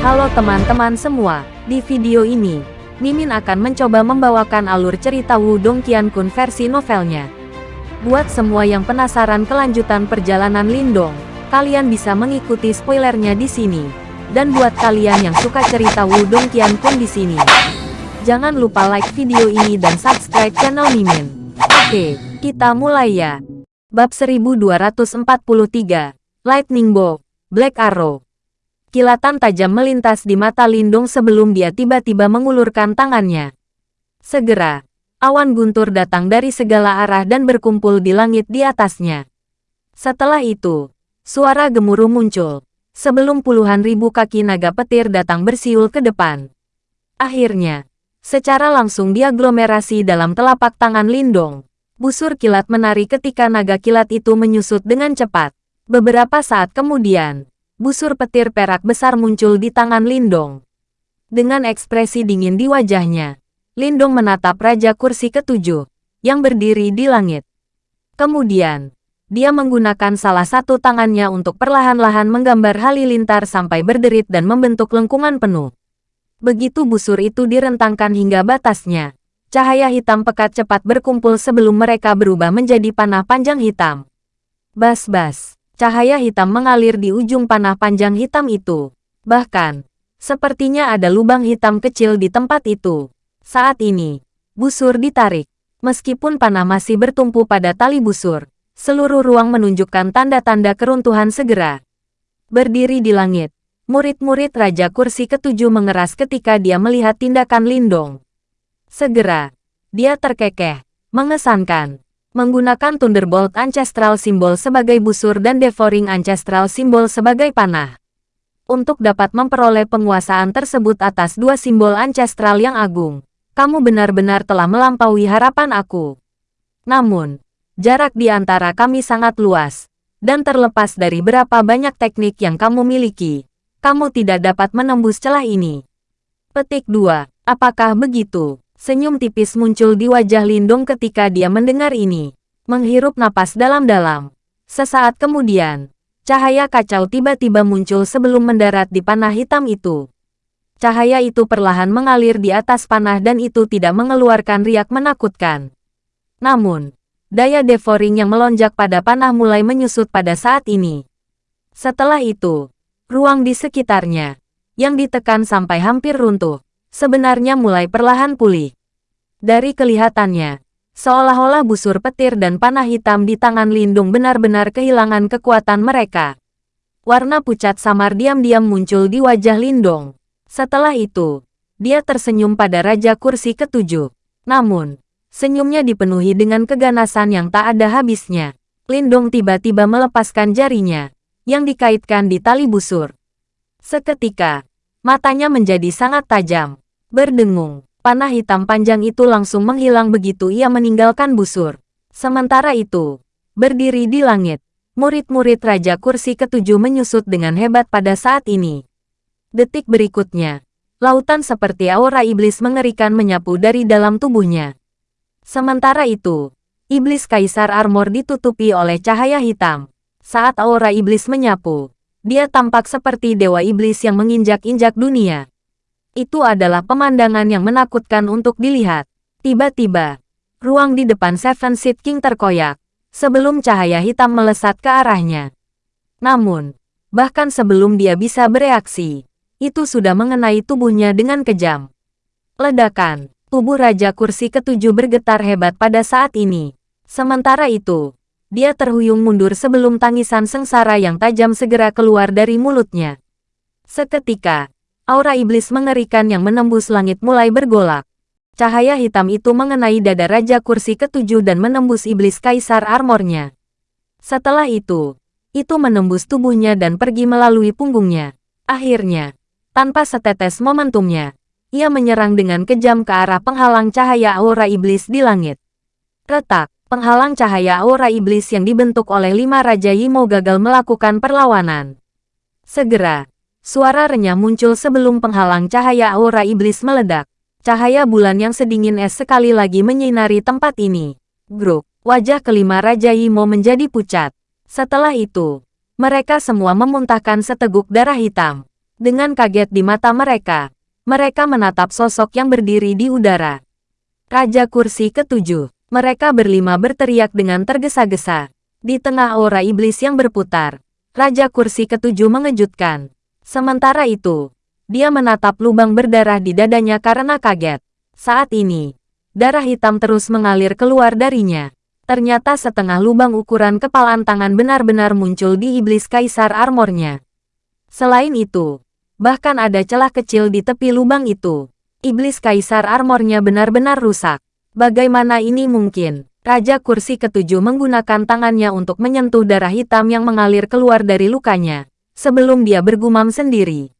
Halo teman-teman semua, di video ini, Mimin akan mencoba membawakan alur cerita Wudong Qiankun versi novelnya. Buat semua yang penasaran kelanjutan perjalanan Lindong, kalian bisa mengikuti spoilernya di sini. Dan buat kalian yang suka cerita Wudong Qiankun di sini, jangan lupa like video ini dan subscribe channel Mimin. Oke, kita mulai ya. Bab 1243, Lightning Bolt, Black Arrow. Kilatan tajam melintas di mata Lindung sebelum dia tiba-tiba mengulurkan tangannya. Segera, awan guntur datang dari segala arah dan berkumpul di langit di atasnya. Setelah itu, suara gemuruh muncul, sebelum puluhan ribu kaki naga petir datang bersiul ke depan. Akhirnya, secara langsung diaglomerasi dalam telapak tangan Lindong. Busur kilat menari ketika naga kilat itu menyusut dengan cepat. Beberapa saat kemudian, busur petir perak besar muncul di tangan Lindong. Dengan ekspresi dingin di wajahnya, Lindong menatap Raja Kursi Ketujuh, yang berdiri di langit. Kemudian, dia menggunakan salah satu tangannya untuk perlahan-lahan menggambar halilintar sampai berderit dan membentuk lengkungan penuh. Begitu busur itu direntangkan hingga batasnya, Cahaya hitam pekat cepat berkumpul sebelum mereka berubah menjadi panah panjang hitam. Bas-bas, cahaya hitam mengalir di ujung panah panjang hitam itu. Bahkan, sepertinya ada lubang hitam kecil di tempat itu. Saat ini, busur ditarik. Meskipun panah masih bertumpu pada tali busur, seluruh ruang menunjukkan tanda-tanda keruntuhan segera. Berdiri di langit, murid-murid Raja Kursi Ketujuh mengeras ketika dia melihat tindakan Lindong. Segera, dia terkekeh, mengesankan. Menggunakan Thunderbolt Ancestral simbol sebagai busur dan Devouring Ancestral simbol sebagai panah. Untuk dapat memperoleh penguasaan tersebut atas dua simbol ancestral yang agung, kamu benar-benar telah melampaui harapan aku. Namun, jarak di antara kami sangat luas, dan terlepas dari berapa banyak teknik yang kamu miliki, kamu tidak dapat menembus celah ini. Petik 2. Apakah begitu? Senyum tipis muncul di wajah Lindong ketika dia mendengar ini. Menghirup napas dalam-dalam. Sesaat kemudian, cahaya kacau tiba-tiba muncul sebelum mendarat di panah hitam itu. Cahaya itu perlahan mengalir di atas panah dan itu tidak mengeluarkan riak menakutkan. Namun, daya devouring yang melonjak pada panah mulai menyusut pada saat ini. Setelah itu, ruang di sekitarnya, yang ditekan sampai hampir runtuh, sebenarnya mulai perlahan pulih. Dari kelihatannya, seolah-olah busur petir dan panah hitam di tangan Lindung benar-benar kehilangan kekuatan mereka. Warna pucat samar diam-diam muncul di wajah Lindong. Setelah itu, dia tersenyum pada Raja Kursi Ketujuh. Namun, senyumnya dipenuhi dengan keganasan yang tak ada habisnya. Lindong tiba-tiba melepaskan jarinya, yang dikaitkan di tali busur. Seketika, matanya menjadi sangat tajam. Berdengung, panah hitam panjang itu langsung menghilang begitu ia meninggalkan busur. Sementara itu, berdiri di langit, murid-murid Raja Kursi Ketujuh menyusut dengan hebat pada saat ini. Detik berikutnya, lautan seperti aura iblis mengerikan menyapu dari dalam tubuhnya. Sementara itu, iblis kaisar armor ditutupi oleh cahaya hitam. Saat aura iblis menyapu, dia tampak seperti dewa iblis yang menginjak-injak dunia. Itu adalah pemandangan yang menakutkan untuk dilihat. Tiba-tiba, ruang di depan Seven Seed King terkoyak, sebelum cahaya hitam melesat ke arahnya. Namun, bahkan sebelum dia bisa bereaksi, itu sudah mengenai tubuhnya dengan kejam. Ledakan, tubuh Raja Kursi Ketujuh bergetar hebat pada saat ini. Sementara itu, dia terhuyung mundur sebelum tangisan sengsara yang tajam segera keluar dari mulutnya. Seketika, aura iblis mengerikan yang menembus langit mulai bergolak. Cahaya hitam itu mengenai dada Raja Kursi Ketujuh dan menembus iblis kaisar armornya. Setelah itu, itu menembus tubuhnya dan pergi melalui punggungnya. Akhirnya, tanpa setetes momentumnya, ia menyerang dengan kejam ke arah penghalang cahaya aura iblis di langit. Retak, penghalang cahaya aura iblis yang dibentuk oleh lima Raja Yimo gagal melakukan perlawanan. Segera, Suara renyah muncul sebelum penghalang cahaya aura iblis meledak. Cahaya bulan yang sedingin es sekali lagi menyinari tempat ini. Grup, wajah kelima Raja Yimo menjadi pucat. Setelah itu, mereka semua memuntahkan seteguk darah hitam. Dengan kaget di mata mereka, mereka menatap sosok yang berdiri di udara. Raja kursi ketujuh. Mereka berlima berteriak dengan tergesa-gesa. Di tengah aura iblis yang berputar, Raja kursi ketujuh mengejutkan. Sementara itu, dia menatap lubang berdarah di dadanya karena kaget. Saat ini, darah hitam terus mengalir keluar darinya. Ternyata setengah lubang ukuran kepalan tangan benar-benar muncul di iblis kaisar armornya. Selain itu, bahkan ada celah kecil di tepi lubang itu. Iblis kaisar armornya benar-benar rusak. Bagaimana ini mungkin? Raja kursi ketujuh menggunakan tangannya untuk menyentuh darah hitam yang mengalir keluar dari lukanya, sebelum dia bergumam sendiri.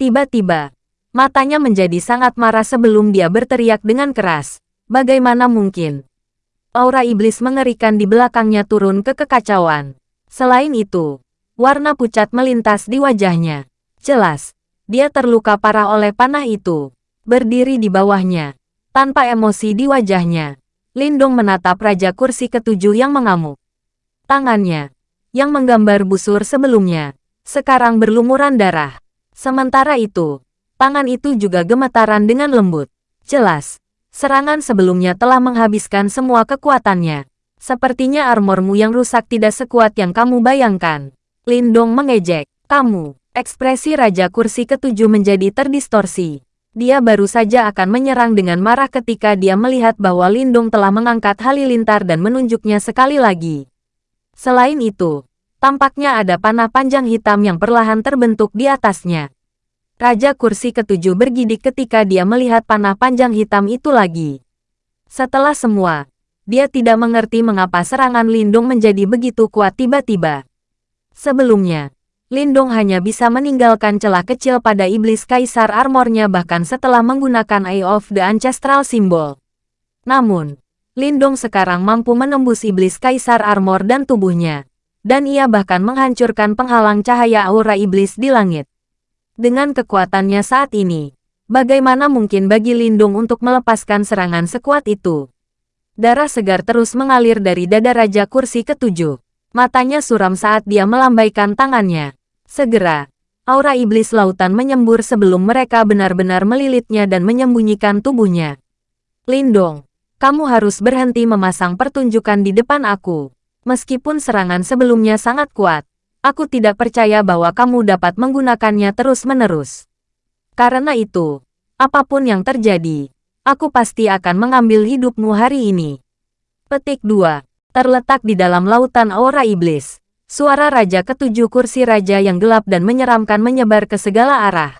Tiba-tiba, matanya menjadi sangat marah sebelum dia berteriak dengan keras. Bagaimana mungkin? aura iblis mengerikan di belakangnya turun ke kekacauan. Selain itu, warna pucat melintas di wajahnya. Jelas, dia terluka parah oleh panah itu. Berdiri di bawahnya, tanpa emosi di wajahnya, Lindong menatap Raja Kursi ketujuh yang mengamuk. Tangannya, yang menggambar busur sebelumnya, sekarang berlumuran darah. Sementara itu, tangan itu juga gemetaran dengan lembut. Jelas, Serangan sebelumnya telah menghabiskan semua kekuatannya. Sepertinya armormu yang rusak tidak sekuat yang kamu bayangkan. Lindong mengejek. Kamu, ekspresi Raja Kursi ketujuh menjadi terdistorsi. Dia baru saja akan menyerang dengan marah ketika dia melihat bahwa Lindong telah mengangkat halilintar dan menunjuknya sekali lagi. Selain itu, tampaknya ada panah panjang hitam yang perlahan terbentuk di atasnya. Raja kursi ketujuh bergidik ketika dia melihat panah panjang hitam itu lagi. Setelah semua, dia tidak mengerti mengapa serangan Lindung menjadi begitu kuat tiba-tiba. Sebelumnya, Lindung hanya bisa meninggalkan celah kecil pada iblis kaisar armornya bahkan setelah menggunakan Eye of the Ancestral Symbol. Namun, Lindung sekarang mampu menembus iblis kaisar armor dan tubuhnya. Dan ia bahkan menghancurkan penghalang cahaya aura iblis di langit. Dengan kekuatannya saat ini, bagaimana mungkin bagi Lindung untuk melepaskan serangan sekuat itu? Darah segar terus mengalir dari dada Raja Kursi ketujuh. Matanya suram saat dia melambaikan tangannya. Segera, aura iblis lautan menyembur sebelum mereka benar-benar melilitnya dan menyembunyikan tubuhnya. Lindong, kamu harus berhenti memasang pertunjukan di depan aku. Meskipun serangan sebelumnya sangat kuat, Aku tidak percaya bahwa kamu dapat menggunakannya terus-menerus. Karena itu, apa pun yang terjadi, aku pasti akan mengambil hidupmu hari ini. Petik 2. Terletak di dalam lautan aura iblis. Suara Raja Ketujuh kursi Raja yang gelap dan menyeramkan menyebar ke segala arah.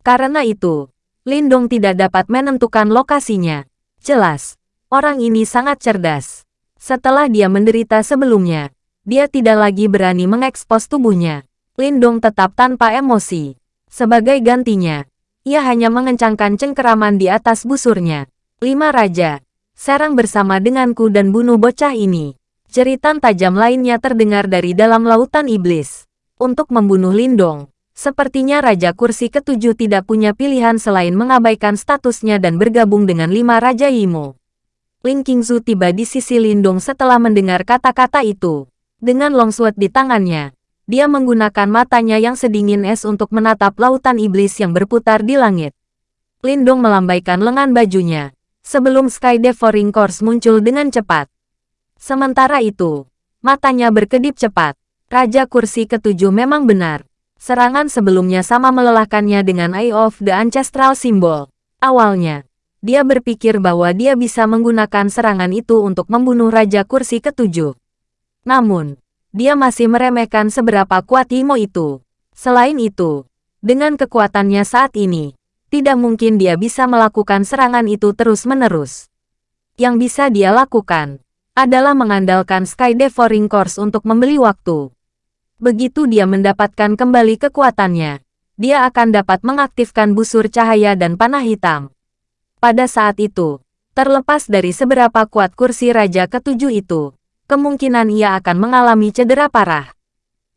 Karena itu, Lindong tidak dapat menentukan lokasinya. Jelas, orang ini sangat cerdas. Setelah dia menderita sebelumnya, dia tidak lagi berani mengekspos tubuhnya. Lindong tetap tanpa emosi. Sebagai gantinya, ia hanya mengencangkan cengkeraman di atas busurnya. Lima Raja, serang bersama denganku dan bunuh bocah ini. Jeritan tajam lainnya terdengar dari dalam lautan iblis. Untuk membunuh Lindong, sepertinya Raja Kursi ketujuh tidak punya pilihan selain mengabaikan statusnya dan bergabung dengan lima Raja Imo. Ling Qingzu tiba di sisi Lindong setelah mendengar kata-kata itu. Dengan longsword di tangannya, dia menggunakan matanya yang sedingin es untuk menatap lautan iblis yang berputar di langit. Lindung melambaikan lengan bajunya, sebelum Sky Devouring Course muncul dengan cepat. Sementara itu, matanya berkedip cepat. Raja kursi ketujuh memang benar. Serangan sebelumnya sama melelahkannya dengan Eye of the Ancestral Symbol. Awalnya, dia berpikir bahwa dia bisa menggunakan serangan itu untuk membunuh Raja Kursi ketujuh. Namun, dia masih meremehkan seberapa kuat Imo itu. Selain itu, dengan kekuatannya saat ini, tidak mungkin dia bisa melakukan serangan itu terus-menerus. Yang bisa dia lakukan, adalah mengandalkan Sky Devouring Course untuk membeli waktu. Begitu dia mendapatkan kembali kekuatannya, dia akan dapat mengaktifkan busur cahaya dan panah hitam. Pada saat itu, terlepas dari seberapa kuat kursi Raja Ketujuh itu, kemungkinan ia akan mengalami cedera parah.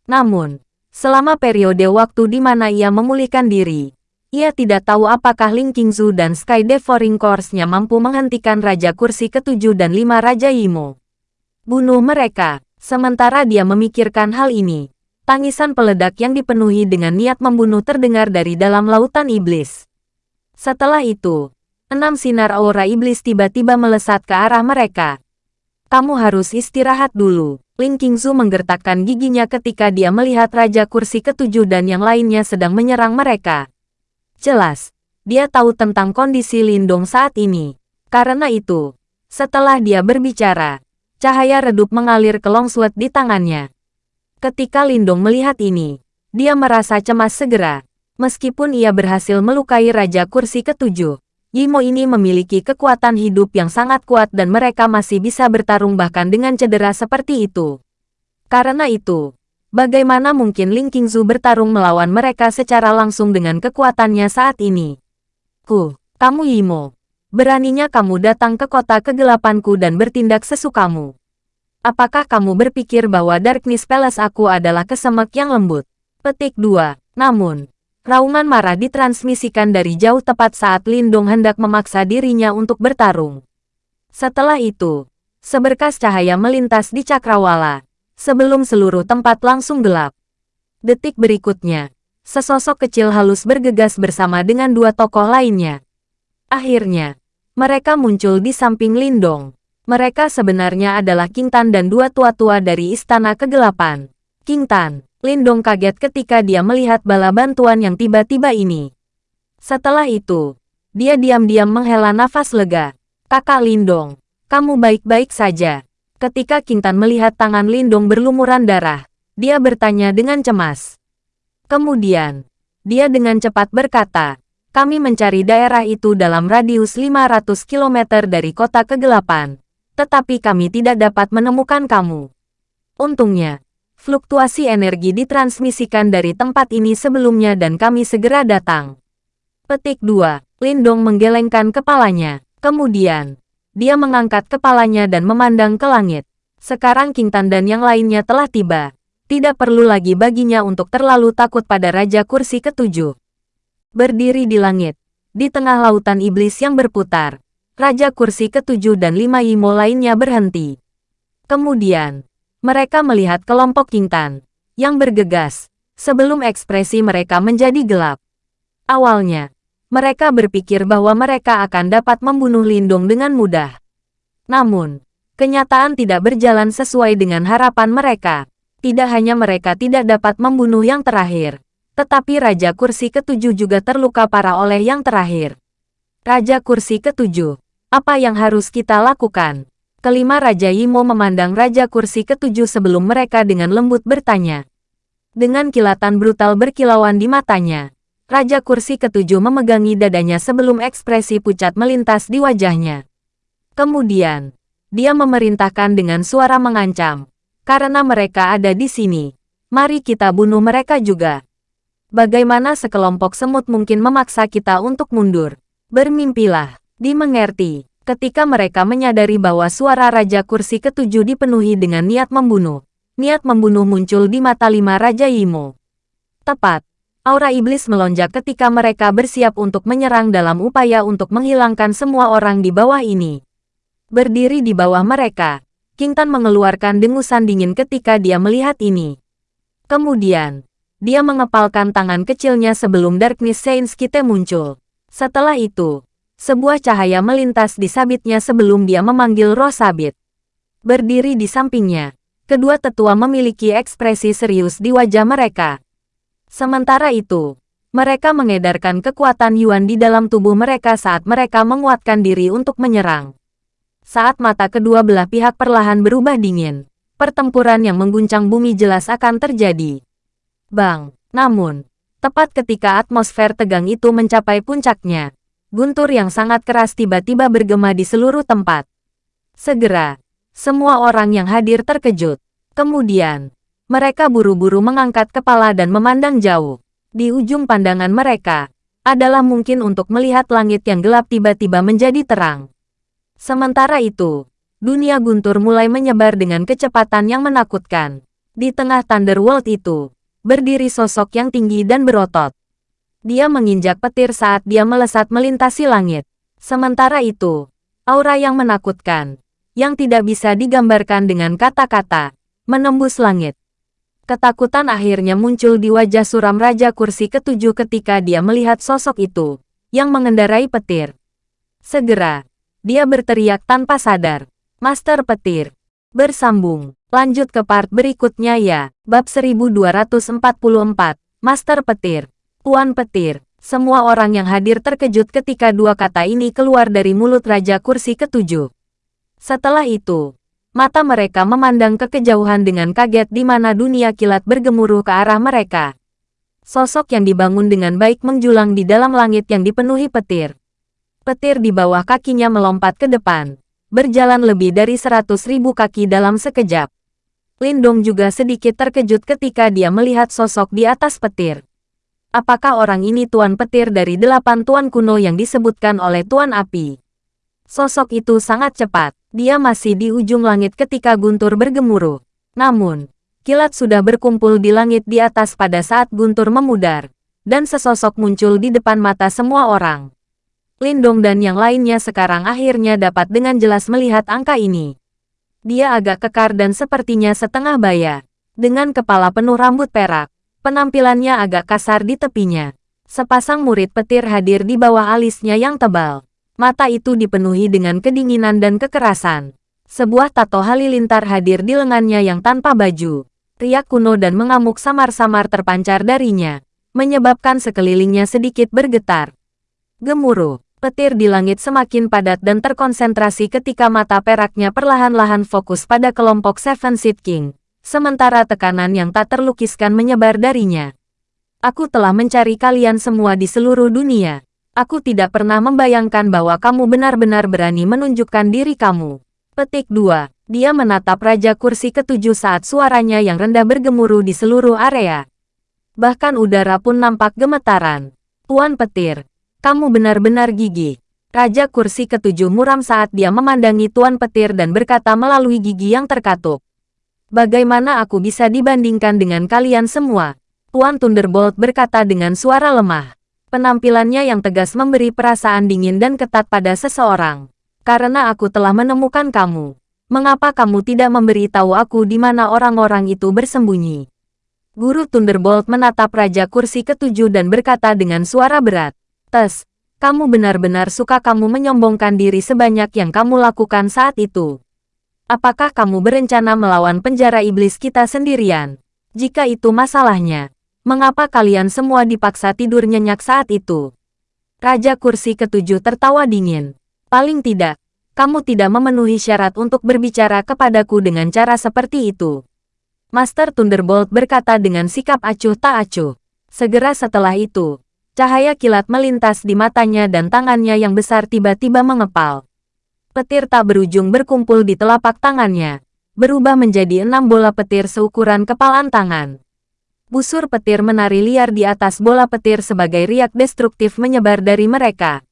Namun, selama periode waktu di mana ia memulihkan diri, ia tidak tahu apakah Ling Qingzu dan Sky Devouring Course-nya mampu menghentikan Raja Kursi ketujuh dan lima Raja Imo. Bunuh mereka. Sementara dia memikirkan hal ini, Tangisan peledak yang dipenuhi dengan niat membunuh terdengar dari dalam lautan iblis. Setelah itu, enam sinar aura iblis tiba-tiba melesat ke arah mereka. Kamu harus istirahat dulu. Ling Qingzu menggertakkan giginya ketika dia melihat Raja Kursi ketujuh dan yang lainnya sedang menyerang mereka. Jelas, dia tahu tentang kondisi Lindong saat ini. Karena itu, setelah dia berbicara, cahaya redup mengalir ke Longsword di tangannya. Ketika Lindong melihat ini, dia merasa cemas segera. Meskipun ia berhasil melukai Raja Kursi ketujuh, Yimo ini memiliki kekuatan hidup yang sangat kuat dan mereka masih bisa bertarung bahkan dengan cedera seperti itu. Karena itu, bagaimana mungkin Ling Qingzu bertarung melawan mereka secara langsung dengan kekuatannya saat ini? Ku, kamu Yimo. Beraninya kamu datang ke kota kegelapanku dan bertindak sesukamu. Apakah kamu berpikir bahwa Darkness Palace aku adalah kesemek yang lembut? Petik 2. Namun, raungan marah ditransmisikan dari jauh tepat saat Lindong hendak memaksa dirinya untuk bertarung. Setelah itu, seberkas cahaya melintas di cakrawala, sebelum seluruh tempat langsung gelap. Detik berikutnya, sesosok kecil halus bergegas bersama dengan dua tokoh lainnya. Akhirnya, mereka muncul di samping Lindong. Mereka sebenarnya adalah King Tan dan dua tua-tua dari Istana Kegelapan. King Tan, Lindong kaget ketika dia melihat bala bantuan yang tiba-tiba ini. Setelah itu, dia diam-diam menghela nafas lega. Kakak Lindong, kamu baik-baik saja. Ketika King Tan melihat tangan Lindong berlumuran darah, dia bertanya dengan cemas. Kemudian, dia dengan cepat berkata, kami mencari daerah itu dalam radius 500 km dari kota kegelapan, tetapi kami tidak dapat menemukan kamu. Untungnya, fluktuasi energi ditransmisikan dari tempat ini sebelumnya dan kami segera datang. Petik 2. Lindong menggelengkan kepalanya. Kemudian, dia mengangkat kepalanya dan memandang ke langit. Sekarang King Tan dan yang lainnya telah tiba. Tidak perlu lagi baginya untuk terlalu takut pada Raja Kursi ketujuh berdiri di langit, di tengah lautan iblis yang berputar. Raja kursi ketujuh dan lima Imo lainnya berhenti. Kemudian, mereka melihat kelompok Kintan, yang bergegas, sebelum ekspresi mereka menjadi gelap. Awalnya, mereka berpikir bahwa mereka akan dapat membunuh Lindung dengan mudah. Namun, kenyataan tidak berjalan sesuai dengan harapan mereka. Tidak hanya mereka tidak dapat membunuh yang terakhir, tetapi Raja Kursi ketujuh juga terluka parah oleh yang terakhir. Raja Kursi ketujuh, apa yang harus kita lakukan? Kelima Raja Yimo memandang Raja Kursi ketujuh sebelum mereka dengan lembut bertanya. Dengan kilatan brutal berkilauan di matanya, Raja Kursi ketujuh memegangi dadanya sebelum ekspresi pucat melintas di wajahnya. Kemudian, dia memerintahkan dengan suara mengancam, karena mereka ada di sini. Mari kita bunuh mereka juga. Bagaimana sekelompok semut mungkin memaksa kita untuk mundur? Bermimpilah, dimengerti. Ketika mereka menyadari bahwa suara Raja Kursi ketujuh dipenuhi dengan niat membunuh, niat membunuh muncul di mata lima Raja Yimo. Tepat, aura iblis melonjak ketika mereka bersiap untuk menyerang dalam upaya untuk menghilangkan semua orang di bawah ini. Berdiri di bawah mereka, King Tan mengeluarkan dengusan dingin ketika dia melihat ini. Kemudian, dia mengepalkan tangan kecilnya sebelum Darkness Saints Kite muncul. Setelah itu, sebuah cahaya melintas di sabitnya sebelum dia memanggil roh sabit. Berdiri di sampingnya, kedua tetua memiliki ekspresi serius di wajah mereka. Sementara itu, mereka mengedarkan kekuatan Yuan di dalam tubuh mereka saat mereka menguatkan diri untuk menyerang. Saat mata kedua belah pihak perlahan berubah dingin, pertempuran yang mengguncang bumi jelas akan terjadi. Bang. Namun, tepat ketika atmosfer tegang itu mencapai puncaknya, guntur yang sangat keras tiba-tiba bergema di seluruh tempat. Segera, semua orang yang hadir terkejut. Kemudian, mereka buru-buru mengangkat kepala dan memandang jauh. Di ujung pandangan mereka, adalah mungkin untuk melihat langit yang gelap tiba-tiba menjadi terang. Sementara itu, dunia guntur mulai menyebar dengan kecepatan yang menakutkan. Di tengah Thunderworld itu, berdiri sosok yang tinggi dan berotot. Dia menginjak petir saat dia melesat melintasi langit. Sementara itu, aura yang menakutkan, yang tidak bisa digambarkan dengan kata-kata, menembus langit. Ketakutan akhirnya muncul di wajah suram Raja Kursi ketujuh ketika dia melihat sosok itu, yang mengendarai petir. Segera, dia berteriak tanpa sadar. Master Petir. Bersambung. Lanjut ke part berikutnya ya. Bab 1244. Master Petir. Tuan Petir. Semua orang yang hadir terkejut ketika dua kata ini keluar dari mulut Raja Kursi ketujuh. Setelah itu, mata mereka memandang ke kejauhan dengan kaget di mana dunia kilat bergemuruh ke arah mereka. Sosok yang dibangun dengan baik menjulang di dalam langit yang dipenuhi petir. Petir di bawah kakinya melompat ke depan, berjalan lebih dari seratus ribu kaki dalam sekejap. Lindong juga sedikit terkejut ketika dia melihat sosok di atas petir. Apakah orang ini Tuan Petir dari delapan Tuan kuno yang disebutkan oleh Tuan Api? Sosok itu sangat cepat. Dia masih di ujung langit ketika guntur bergemuruh. Namun, kilat sudah berkumpul di langit di atas pada saat guntur memudar, dan sesosok muncul di depan mata semua orang. Lindong dan yang lainnya sekarang akhirnya dapat dengan jelas melihat angka ini. Dia agak kekar dan sepertinya setengah baya. Dengan kepala penuh rambut perak, penampilannya agak kasar di tepinya. Sepasang murid petir hadir di bawah alisnya yang tebal. Mata itu dipenuhi dengan kedinginan dan kekerasan. Sebuah tato halilintar hadir di lengannya yang tanpa baju. Riak kuno dan mengamuk samar-samar terpancar darinya, menyebabkan sekelilingnya sedikit bergetar. Gemuruh, petir di langit semakin padat dan terkonsentrasi ketika mata peraknya perlahan-lahan fokus pada kelompok Seven Seed King, sementara tekanan yang tak terlukiskan menyebar darinya. Aku telah mencari kalian semua di seluruh dunia. Aku tidak pernah membayangkan bahwa kamu benar-benar berani menunjukkan diri kamu. Petik 2. Dia menatap Raja Kursi ketujuh saat suaranya yang rendah bergemuruh di seluruh area. Bahkan udara pun nampak gemetaran. Tuan Petir, kamu benar-benar gigi. Raja Kursi ketujuh muram saat dia memandangi Tuan Petir dan berkata melalui gigi yang terkatup. Bagaimana aku bisa dibandingkan dengan kalian semua? Tuan Thunderbolt berkata dengan suara lemah. Penampilannya yang tegas memberi perasaan dingin dan ketat pada seseorang. Karena aku telah menemukan kamu. Mengapa kamu tidak memberi tahu aku di mana orang-orang itu bersembunyi? Guru Thunderbolt menatap Raja Kursi ketujuh dan berkata dengan suara berat. Tes, kamu benar-benar suka kamu menyombongkan diri sebanyak yang kamu lakukan saat itu. Apakah kamu berencana melawan penjara iblis kita sendirian? Jika itu masalahnya, Mengapa kalian semua dipaksa tidur nyenyak saat itu? Raja kursi ketujuh tertawa dingin. Paling tidak, kamu tidak memenuhi syarat untuk berbicara kepadaku dengan cara seperti itu. Master Thunderbolt berkata dengan sikap acuh tak acuh. Segera setelah itu, cahaya kilat melintas di matanya dan tangannya yang besar tiba-tiba mengepal. Petir tak berujung berkumpul di telapak tangannya, berubah menjadi enam bola petir seukuran kepalan tangan. Busur petir menari liar di atas bola petir sebagai riak destruktif menyebar dari mereka.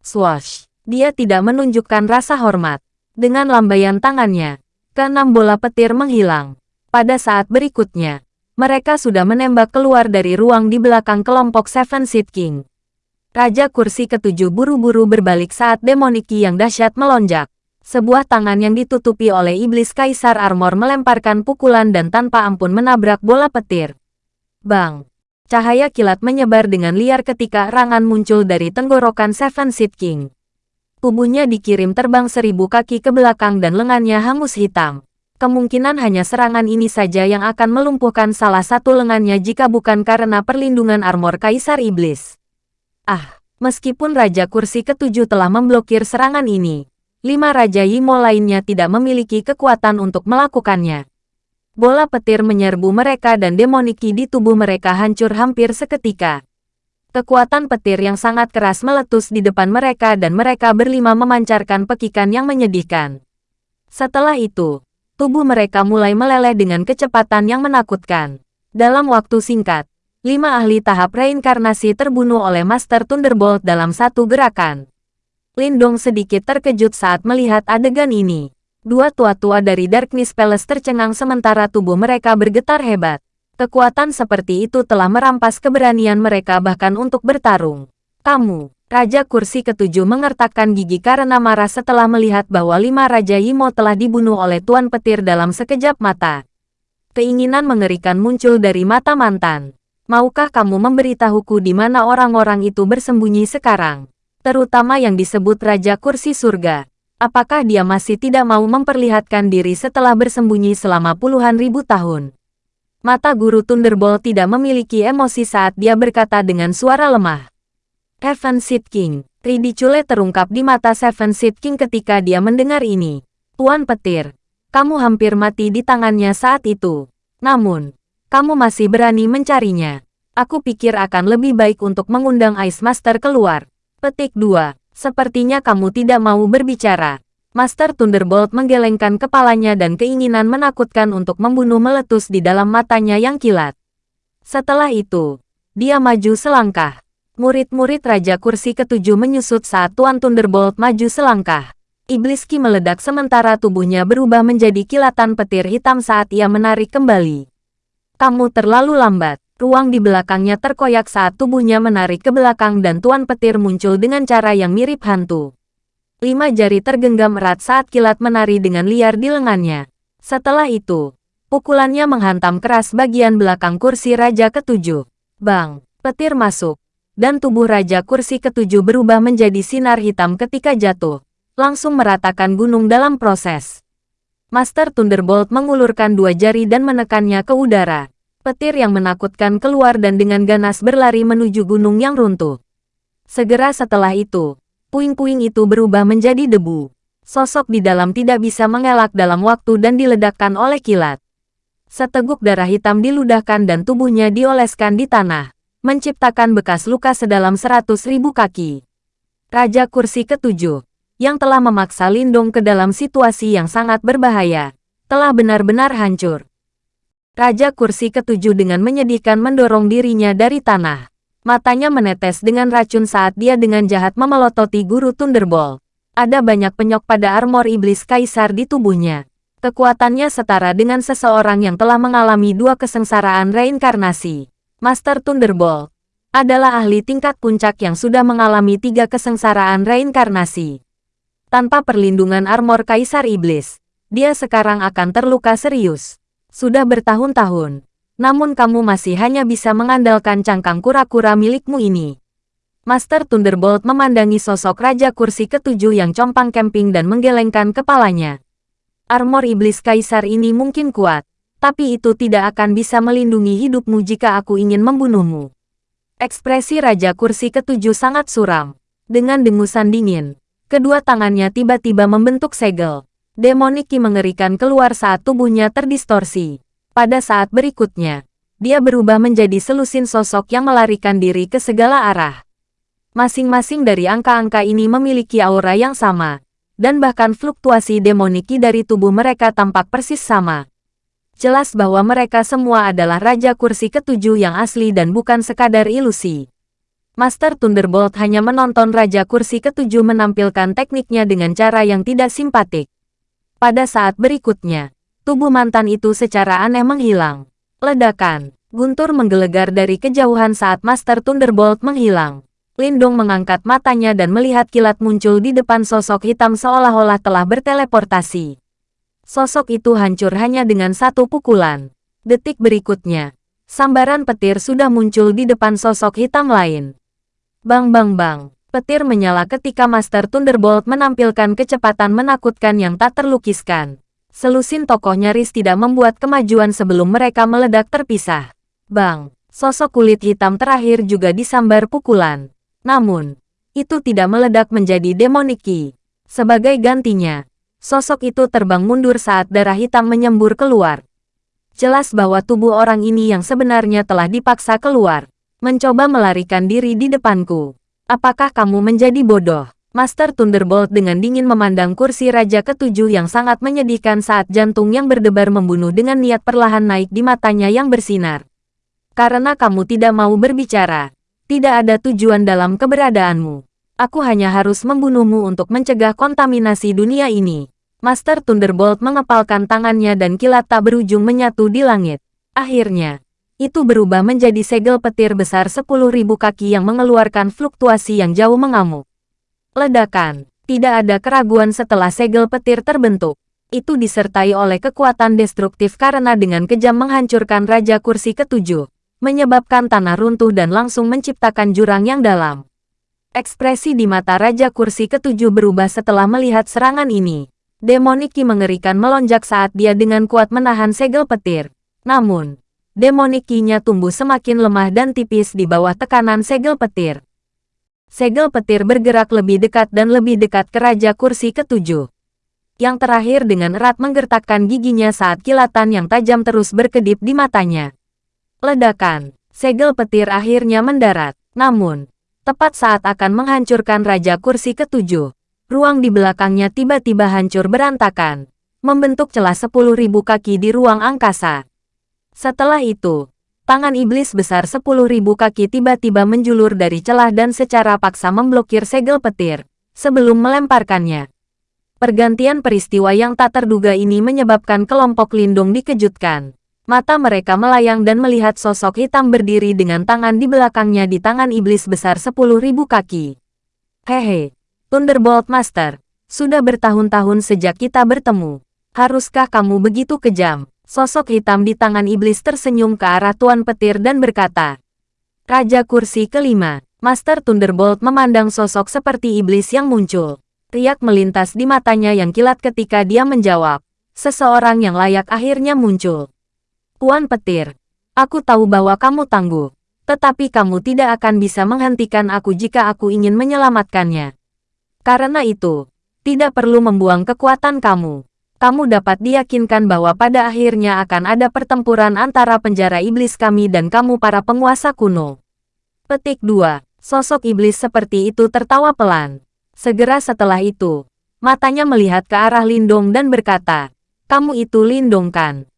Swash! Dia tidak menunjukkan rasa hormat. Dengan lambaian tangannya, keenam bola petir menghilang. Pada saat berikutnya, mereka sudah menembak keluar dari ruang di belakang kelompok Seven Seed King. Raja kursi ketujuh buru-buru berbalik saat demoniki yang dahsyat melonjak. Sebuah tangan yang ditutupi oleh iblis kaisar armor melemparkan pukulan dan tanpa ampun menabrak bola petir. Bang! Cahaya kilat menyebar dengan liar ketika rangan muncul dari tenggorokan Seven Seed King. Tubuhnya dikirim terbang seribu kaki ke belakang dan lengannya hangus hitam. Kemungkinan hanya serangan ini saja yang akan melumpuhkan salah satu lengannya jika bukan karena perlindungan armor Kaisar Iblis. Ah, meskipun Raja Kursi ketujuh telah memblokir serangan ini, lima Raja Yimo lainnya tidak memiliki kekuatan untuk melakukannya. Bola petir menyerbu mereka dan demoniki di tubuh mereka hancur hampir seketika. Kekuatan petir yang sangat keras meletus di depan mereka dan mereka berlima memancarkan pekikan yang menyedihkan. Setelah itu, tubuh mereka mulai meleleh dengan kecepatan yang menakutkan. Dalam waktu singkat, lima ahli tahap reinkarnasi terbunuh oleh Master Thunderbolt dalam satu gerakan. Lindong sedikit terkejut saat melihat adegan ini. Dua tua-tua dari Darkness Palace tercengang sementara tubuh mereka bergetar hebat. Kekuatan seperti itu telah merampas keberanian mereka bahkan untuk bertarung. Kamu, Raja Kursi Ketujuh mengertakkan gigi karena marah setelah melihat bahwa lima Raja Yimo telah dibunuh oleh Tuan Petir dalam sekejap mata. Keinginan mengerikan muncul dari mata mantan. Maukah kamu memberitahuku di mana orang-orang itu bersembunyi sekarang? Terutama yang disebut Raja Kursi Surga. Apakah dia masih tidak mau memperlihatkan diri setelah bersembunyi selama puluhan ribu tahun? Mata guru Thunderbolt tidak memiliki emosi saat dia berkata dengan suara lemah. Heaven Seed King, ridicule terungkap di mata Seven Seed King ketika dia mendengar ini. Tuan Petir, kamu hampir mati di tangannya saat itu. Namun, kamu masih berani mencarinya. Aku pikir akan lebih baik untuk mengundang Ice Master keluar. Petik 2. Sepertinya kamu tidak mau berbicara. Master Thunderbolt menggelengkan kepalanya dan keinginan menakutkan untuk membunuh meletus di dalam matanya yang kilat. Setelah itu, dia maju selangkah. Murid-murid Raja Kursi ketujuh menyusut saat Tuan Thunderbolt maju selangkah. Iblis Ki meledak sementara tubuhnya berubah menjadi kilatan petir hitam saat ia menarik kembali. Kamu terlalu lambat. Ruang di belakangnya terkoyak saat tubuhnya menarik ke belakang dan Tuan Petir muncul dengan cara yang mirip hantu. Lima jari tergenggam erat saat kilat menari dengan liar di lengannya. Setelah itu, pukulannya menghantam keras bagian belakang kursi Raja Ketujuh. Bang, petir masuk, dan tubuh Raja Kursi Ketujuh berubah menjadi sinar hitam ketika jatuh, langsung meratakan gunung dalam proses. Master Thunderbolt mengulurkan dua jari dan menekannya ke udara petir yang menakutkan keluar dan dengan ganas berlari menuju gunung yang runtuh. Segera setelah itu, puing-puing itu berubah menjadi debu. Sosok di dalam tidak bisa mengelak dalam waktu dan diledakkan oleh kilat. Seteguk darah hitam diludahkan dan tubuhnya dioleskan di tanah, menciptakan bekas luka sedalam seratus ribu kaki. Raja Kursi Ketujuh, yang telah memaksa Lindong ke dalam situasi yang sangat berbahaya, telah benar-benar hancur. Raja kursi ketujuh dengan menyedihkan mendorong dirinya dari tanah. Matanya menetes dengan racun saat dia dengan jahat memelototi guru Thunderbolt. Ada banyak penyok pada armor iblis kaisar di tubuhnya. Kekuatannya setara dengan seseorang yang telah mengalami dua kesengsaraan reinkarnasi. Master Thunderbolt adalah ahli tingkat puncak yang sudah mengalami tiga kesengsaraan reinkarnasi. Tanpa perlindungan armor kaisar iblis, dia sekarang akan terluka serius. Sudah bertahun-tahun, namun kamu masih hanya bisa mengandalkan cangkang kura-kura milikmu ini. Master Thunderbolt memandangi sosok Raja Kursi Ketujuh yang compang camping dan menggelengkan kepalanya. Armor Iblis Kaisar ini mungkin kuat, tapi itu tidak akan bisa melindungi hidupmu jika aku ingin membunuhmu. Ekspresi Raja Kursi Ketujuh sangat suram. Dengan dengusan dingin, kedua tangannya tiba-tiba membentuk segel. Demoniki mengerikan keluar saat tubuhnya terdistorsi. Pada saat berikutnya, dia berubah menjadi selusin sosok yang melarikan diri ke segala arah. Masing-masing dari angka-angka ini memiliki aura yang sama, dan bahkan fluktuasi demoniki dari tubuh mereka tampak persis sama. Jelas bahwa mereka semua adalah Raja Kursi Ketujuh yang asli dan bukan sekadar ilusi. Master Thunderbolt hanya menonton Raja Kursi Ketujuh menampilkan tekniknya dengan cara yang tidak simpatik. Pada saat berikutnya, tubuh mantan itu secara aneh menghilang. Ledakan, guntur menggelegar dari kejauhan saat Master Thunderbolt menghilang. Lindung mengangkat matanya dan melihat kilat muncul di depan sosok hitam seolah-olah telah berteleportasi. Sosok itu hancur hanya dengan satu pukulan. Detik berikutnya, sambaran petir sudah muncul di depan sosok hitam lain. Bang bang bang, Petir menyala ketika Master Thunderbolt menampilkan kecepatan menakutkan yang tak terlukiskan. Selusin tokoh nyaris tidak membuat kemajuan sebelum mereka meledak terpisah. Bang, sosok kulit hitam terakhir juga disambar pukulan. Namun, itu tidak meledak menjadi demoniki. Sebagai gantinya, sosok itu terbang mundur saat darah hitam menyembur keluar. Jelas bahwa tubuh orang ini yang sebenarnya telah dipaksa keluar, mencoba melarikan diri di depanku. Apakah kamu menjadi bodoh? Master Thunderbolt dengan dingin memandang kursi Raja Ketujuh yang sangat menyedihkan saat jantung yang berdebar membunuh dengan niat perlahan naik di matanya yang bersinar. Karena kamu tidak mau berbicara, tidak ada tujuan dalam keberadaanmu. Aku hanya harus membunuhmu untuk mencegah kontaminasi dunia ini. Master Thunderbolt mengepalkan tangannya dan kilat tak berujung menyatu di langit. Akhirnya, itu berubah menjadi segel petir besar 10.000 kaki yang mengeluarkan fluktuasi yang jauh mengamuk. Ledakan, tidak ada keraguan setelah segel petir terbentuk. Itu disertai oleh kekuatan destruktif karena dengan kejam menghancurkan Raja Kursi ketujuh, menyebabkan tanah runtuh dan langsung menciptakan jurang yang dalam. Ekspresi di mata Raja Kursi ketujuh berubah setelah melihat serangan ini. Demoniki mengerikan melonjak saat dia dengan kuat menahan segel petir. Namun, Demonikinya tumbuh semakin lemah dan tipis di bawah tekanan segel petir. Segel petir bergerak lebih dekat dan lebih dekat ke Raja Kursi ketujuh. Yang terakhir dengan erat menggertakkan giginya saat kilatan yang tajam terus berkedip di matanya. Ledakan, segel petir akhirnya mendarat. Namun, tepat saat akan menghancurkan Raja Kursi ketujuh, ruang di belakangnya tiba-tiba hancur berantakan, membentuk celah sepuluh ribu kaki di ruang angkasa. Setelah itu, tangan iblis besar sepuluh ribu kaki tiba-tiba menjulur dari celah dan secara paksa memblokir segel petir, sebelum melemparkannya. Pergantian peristiwa yang tak terduga ini menyebabkan kelompok lindung dikejutkan. Mata mereka melayang dan melihat sosok hitam berdiri dengan tangan di belakangnya di tangan iblis besar sepuluh ribu kaki. Hehe, Thunderbolt Master, sudah bertahun-tahun sejak kita bertemu. Haruskah kamu begitu kejam? Sosok hitam di tangan iblis tersenyum ke arah Tuan Petir dan berkata, Raja Kursi kelima, Master Thunderbolt memandang sosok seperti iblis yang muncul. Riak melintas di matanya yang kilat ketika dia menjawab, seseorang yang layak akhirnya muncul. Tuan Petir, aku tahu bahwa kamu tangguh, tetapi kamu tidak akan bisa menghentikan aku jika aku ingin menyelamatkannya. Karena itu, tidak perlu membuang kekuatan kamu kamu dapat diyakinkan bahwa pada akhirnya akan ada pertempuran antara penjara iblis kami dan kamu para penguasa kuno. Petik 2. Sosok iblis seperti itu tertawa pelan. Segera setelah itu, matanya melihat ke arah Lindong dan berkata, kamu itu Lindong kan?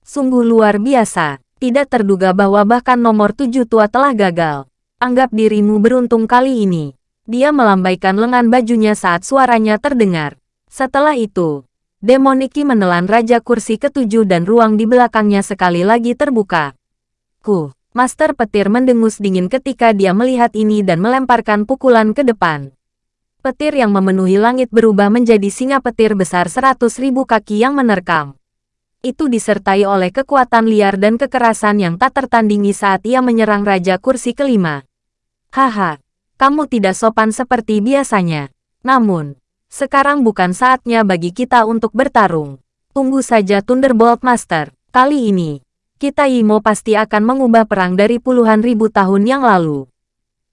Sungguh luar biasa, tidak terduga bahwa bahkan nomor tujuh tua telah gagal. Anggap dirimu beruntung kali ini. Dia melambaikan lengan bajunya saat suaranya terdengar. Setelah itu, Demoniki menelan Raja Kursi ketujuh dan ruang di belakangnya sekali lagi terbuka. Ku, Master Petir mendengus dingin ketika dia melihat ini dan melemparkan pukulan ke depan. Petir yang memenuhi langit berubah menjadi singa petir besar seratus ribu kaki yang menerkam. Itu disertai oleh kekuatan liar dan kekerasan yang tak tertandingi saat ia menyerang Raja Kursi kelima. Haha, kamu tidak sopan seperti biasanya. Namun, sekarang bukan saatnya bagi kita untuk bertarung. Tunggu saja Thunderbolt Master. Kali ini, kita Imo pasti akan mengubah perang dari puluhan ribu tahun yang lalu.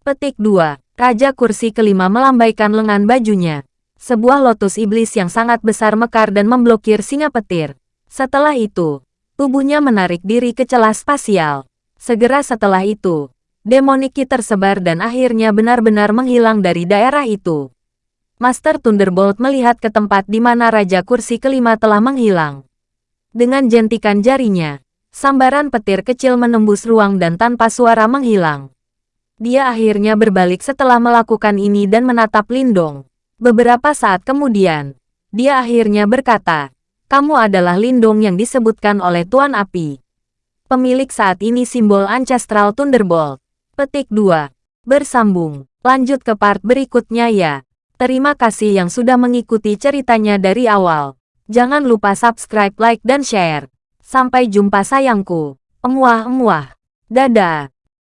Petik 2. Raja kursi kelima melambaikan lengan bajunya. Sebuah lotus iblis yang sangat besar mekar dan memblokir singa petir. Setelah itu, tubuhnya menarik diri ke celah spasial. Segera setelah itu, demoniki tersebar dan akhirnya benar-benar menghilang dari daerah itu. Master Thunderbolt melihat ke tempat di mana Raja Kursi kelima telah menghilang. Dengan jentikan jarinya, sambaran petir kecil menembus ruang dan tanpa suara menghilang. Dia akhirnya berbalik setelah melakukan ini dan menatap Lindong. Beberapa saat kemudian, dia akhirnya berkata, kamu adalah Lindong yang disebutkan oleh Tuan Api. Pemilik saat ini simbol Ancestral Thunderbolt. Petik 2. Bersambung. Lanjut ke part berikutnya ya. Terima kasih yang sudah mengikuti ceritanya dari awal. Jangan lupa subscribe, like, dan share. Sampai jumpa sayangku. Emuah-emuah. Dadah.